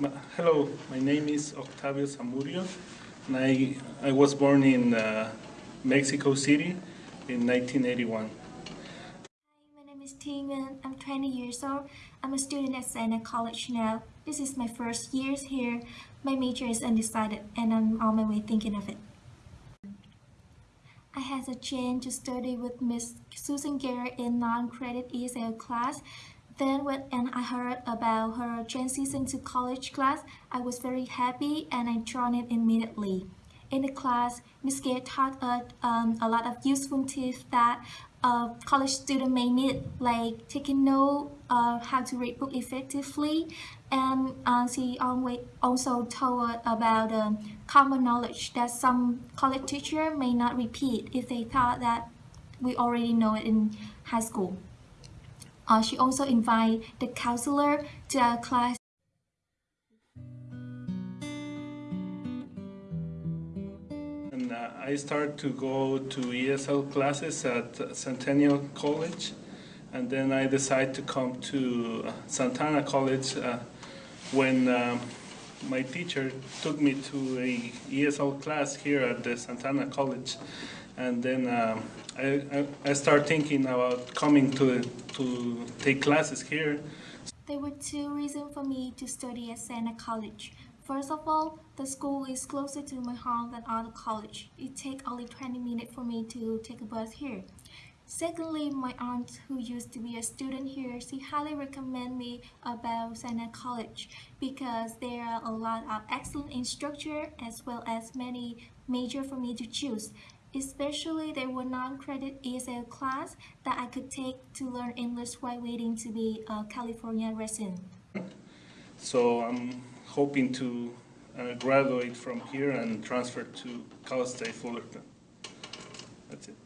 Hello, my name is Octavio Zamudio, and I, I was born in uh, Mexico City in 1981. Hi, my name is Tingman. I'm 20 years old. I'm a student at Santa College now. This is my first year here. My major is undecided and I'm on my way thinking of it. I had a chance to study with Miss Susan Garrett in non-credit ESL class. Then when I heard about her transition to college class, I was very happy and I joined it immediately. In the class, Ms. Garrett taught us um, a lot of useful tips that a college student may need, like taking note of how to read book effectively, and uh, she also told about um, common knowledge that some college teacher may not repeat if they thought that we already know it in high school. Uh, she also invited the counselor to our class. And uh, I started to go to ESL classes at Centennial College, and then I decided to come to uh, Santa Ana College uh, when um, my teacher took me to a ESL class here at the Santa Ana College, and then um, I, I, I started thinking about coming to to take classes here. There were two reasons for me to study at Santa College. First of all, the school is closer to my home than other college. It takes only 20 minutes for me to take a bus here. Secondly, my aunt, who used to be a student here, she highly recommend me about Santa College because there are a lot of excellent instructor as well as many major for me to choose. Especially there were non-credit ESL class that I could take to learn English while waiting to be a California resident. So I'm hoping to uh, graduate from here and transfer to Cal State Fullerton. That's it.